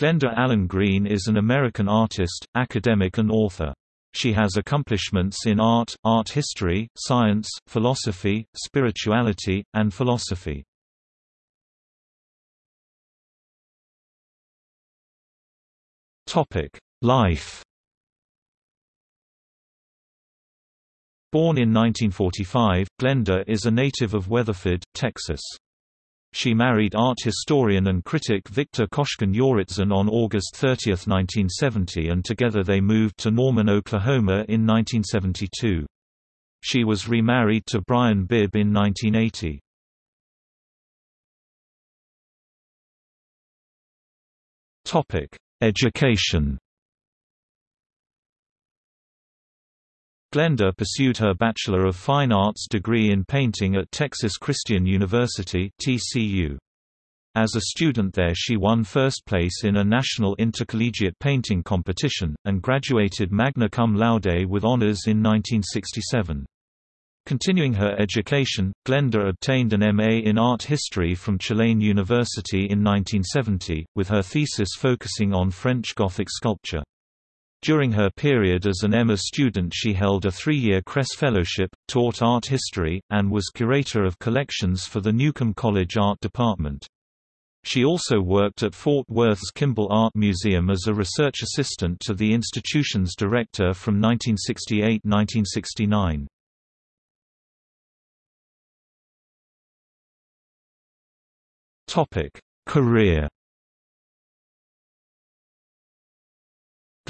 Glenda Allen Green is an American artist, academic and author. She has accomplishments in art, art history, science, philosophy, spirituality, and philosophy. Life Born in 1945, Glenda is a native of Weatherford, Texas. She married art historian and critic Victor Koshkin Youritzin on August 30, 1970 and together they moved to Norman, Oklahoma in 1972. She was remarried to Brian Bibb in 1980. Topic: Education Glenda pursued her Bachelor of Fine Arts degree in painting at Texas Christian University TCU. As a student there she won first place in a national intercollegiate painting competition, and graduated magna cum laude with honors in 1967. Continuing her education, Glenda obtained an MA in art history from Tulane University in 1970, with her thesis focusing on French Gothic sculpture. During her period as an MA student she held a three-year Kress Fellowship, taught art history, and was curator of collections for the Newcomb College Art Department. She also worked at Fort Worth's Kimbell Art Museum as a research assistant to the institution's director from 1968–1969. Career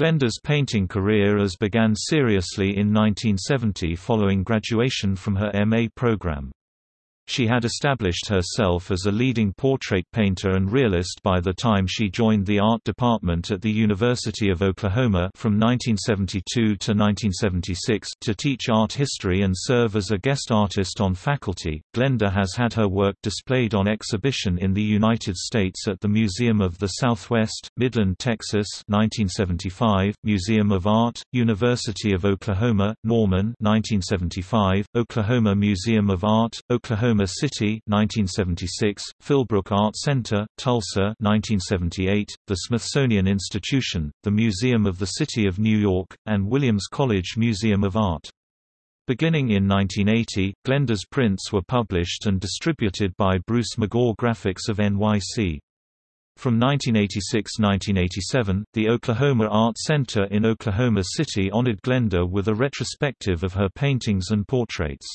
Glenda's painting career as began seriously in 1970 following graduation from her MA program. She had established herself as a leading portrait painter and realist by the time she joined the art department at the University of Oklahoma from 1972 to 1976 to teach art history and serve as a guest artist on faculty. Glenda has had her work displayed on exhibition in the United States at the Museum of the Southwest, Midland, Texas, 1975, Museum of Art, University of Oklahoma, Norman, 1975, Oklahoma Museum of Art, Oklahoma City 1976, Philbrook Art Center, Tulsa 1978, the Smithsonian Institution, the Museum of the City of New York, and Williams College Museum of Art. Beginning in 1980, Glenda's prints were published and distributed by Bruce McGaw Graphics of NYC. From 1986–1987, the Oklahoma Art Center in Oklahoma City honored Glenda with a retrospective of her paintings and portraits.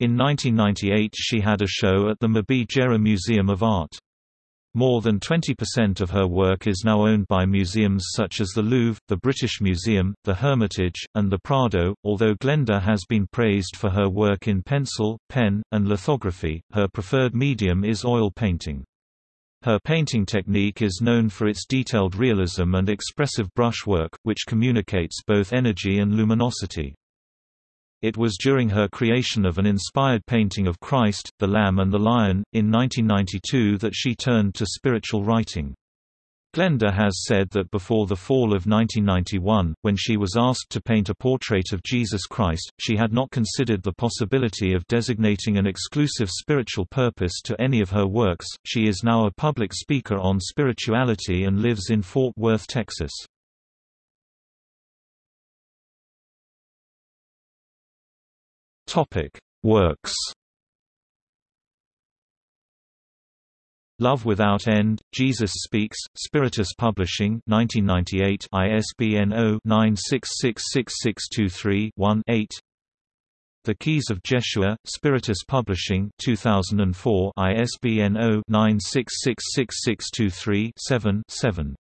In 1998 she had a show at the Mabee-Gerrer Museum of Art. More than 20% of her work is now owned by museums such as the Louvre, the British Museum, the Hermitage, and the Prado. Although Glenda has been praised for her work in pencil, pen, and lithography, her preferred medium is oil painting. Her painting technique is known for its detailed realism and expressive brushwork, which communicates both energy and luminosity. It was during her creation of an inspired painting of Christ, the Lamb and the Lion, in 1992 that she turned to spiritual writing. Glenda has said that before the fall of 1991, when she was asked to paint a portrait of Jesus Christ, she had not considered the possibility of designating an exclusive spiritual purpose to any of her works. She is now a public speaker on spirituality and lives in Fort Worth, Texas. Topic: Works. Love Without End, Jesus Speaks, Spiritus Publishing 1998 ISBN 0-9666623-1-8 The Keys of Jeshua, Spiritus Publishing 2004 ISBN 0-9666623-7-7